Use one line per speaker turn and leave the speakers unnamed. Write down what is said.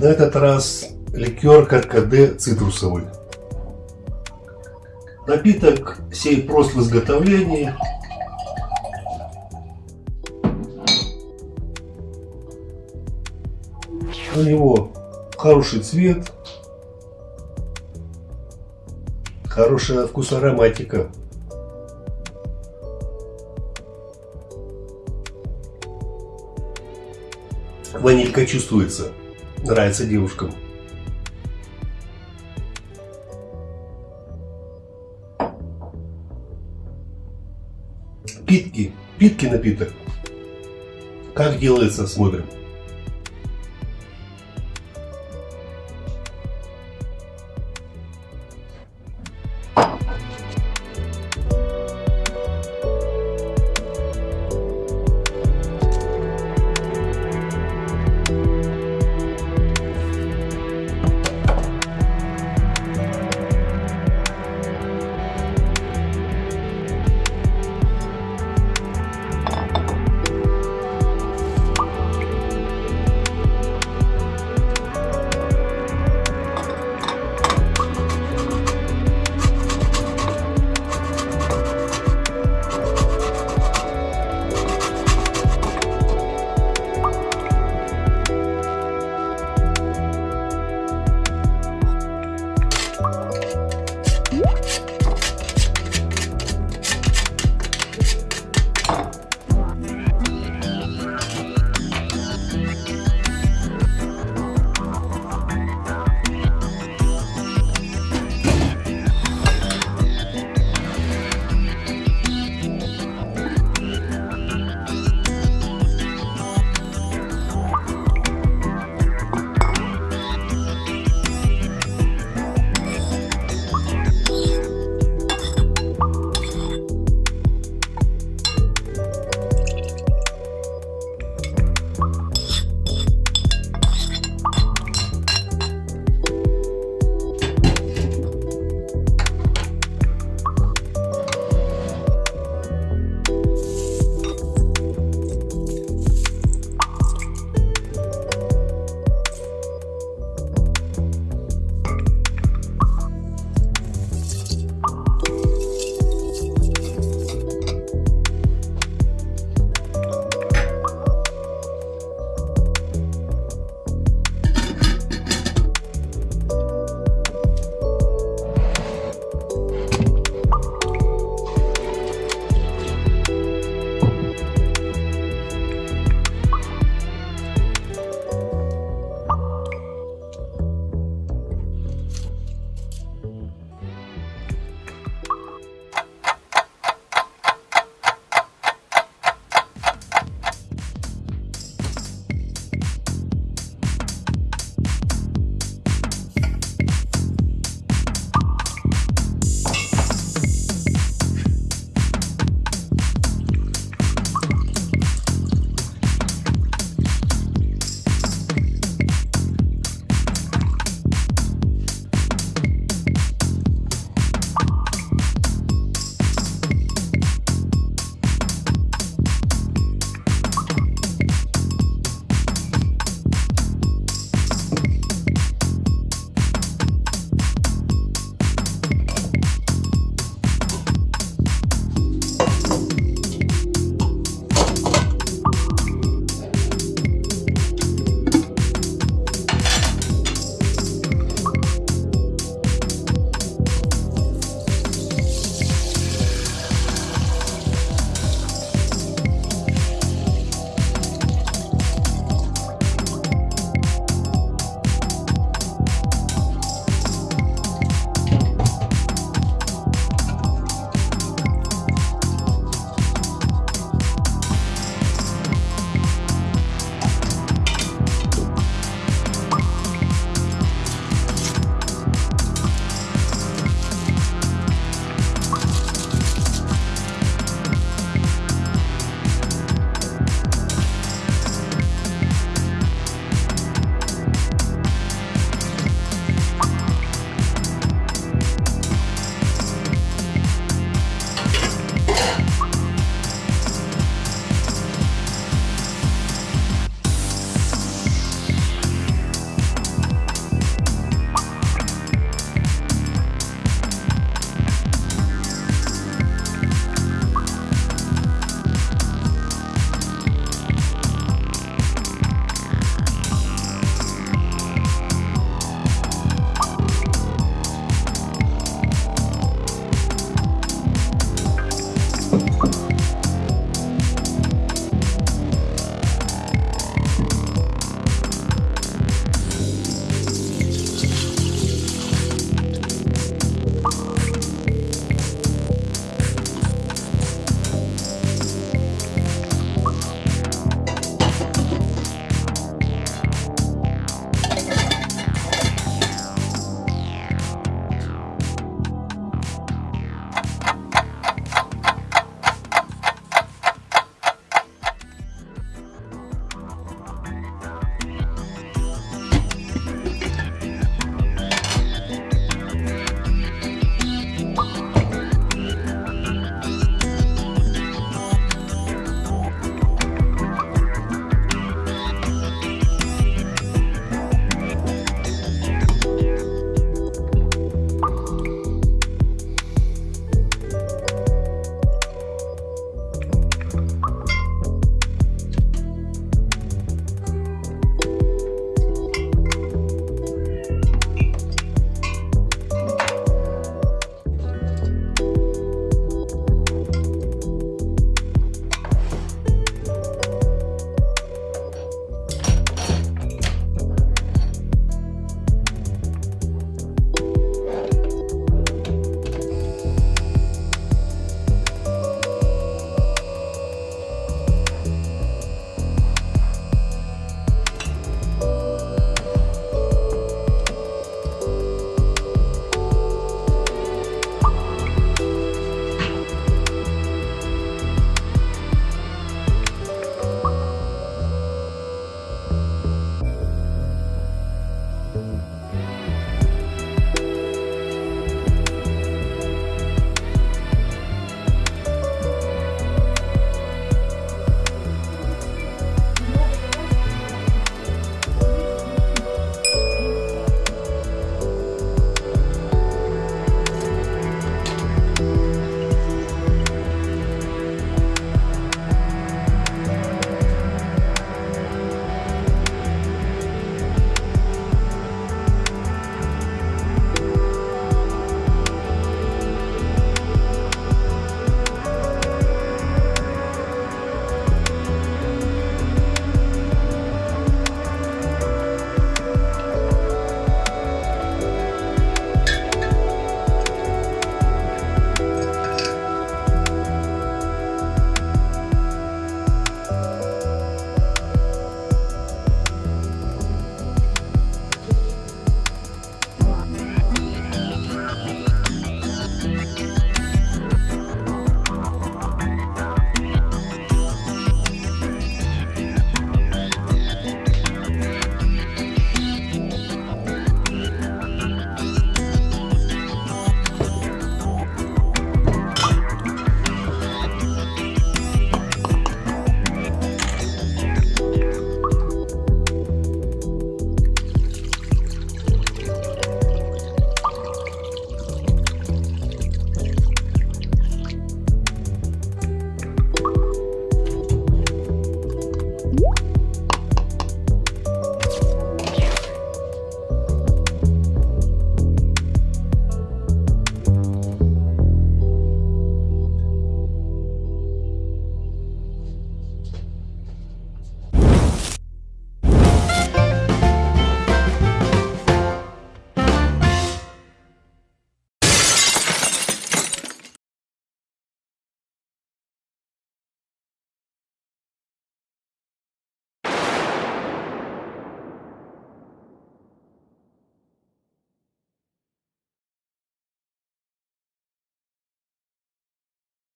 На этот раз ликер каркаде цитрусовый. Напиток сей прост в изготовлении. У него хороший цвет, хорошая вкус ароматика. Ванилька чувствуется. Нравится девушкам. Питки. Питки напиток. Как делается, смотрим.